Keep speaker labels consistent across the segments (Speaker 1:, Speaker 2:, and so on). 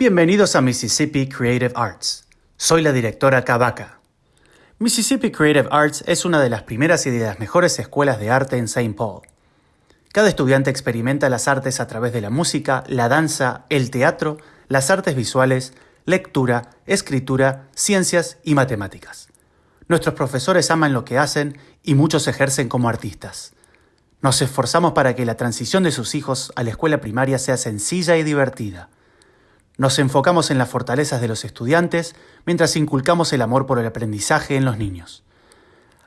Speaker 1: Bienvenidos a Mississippi Creative Arts. Soy la directora Kabaka. Mississippi Creative Arts es una de las primeras y de las mejores escuelas de arte en St. Paul. Cada estudiante experimenta las artes a través de la música, la danza, el teatro, las artes visuales, lectura, escritura, ciencias y matemáticas. Nuestros profesores aman lo que hacen y muchos ejercen como artistas. Nos esforzamos para que la transición de sus hijos a la escuela primaria sea sencilla y divertida. Nos enfocamos en las fortalezas de los estudiantes mientras inculcamos el amor por el aprendizaje en los niños.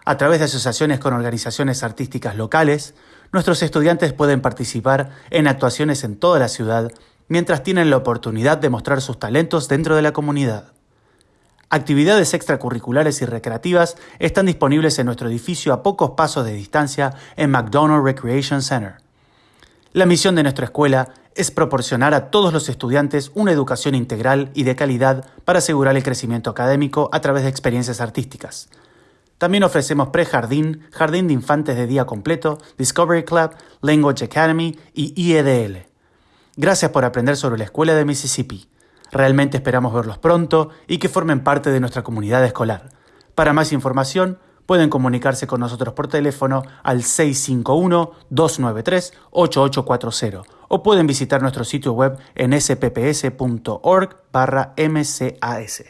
Speaker 1: A través de asociaciones con organizaciones artísticas locales, nuestros estudiantes pueden participar en actuaciones en toda la ciudad mientras tienen la oportunidad de mostrar sus talentos dentro de la comunidad. Actividades extracurriculares y recreativas están disponibles en nuestro edificio a pocos pasos de distancia en McDonald Recreation Center. La misión de nuestra escuela es proporcionar a todos los estudiantes una educación integral y de calidad para asegurar el crecimiento académico a través de experiencias artísticas. También ofrecemos prejardín, jardín de infantes de día completo, Discovery Club, Language Academy y IEDL. Gracias por aprender sobre la Escuela de Mississippi. Realmente esperamos verlos pronto y que formen parte de nuestra comunidad escolar. Para más información, pueden comunicarse con nosotros por teléfono al 651-293-8840 o pueden visitar nuestro sitio web en spps.org barra mcas.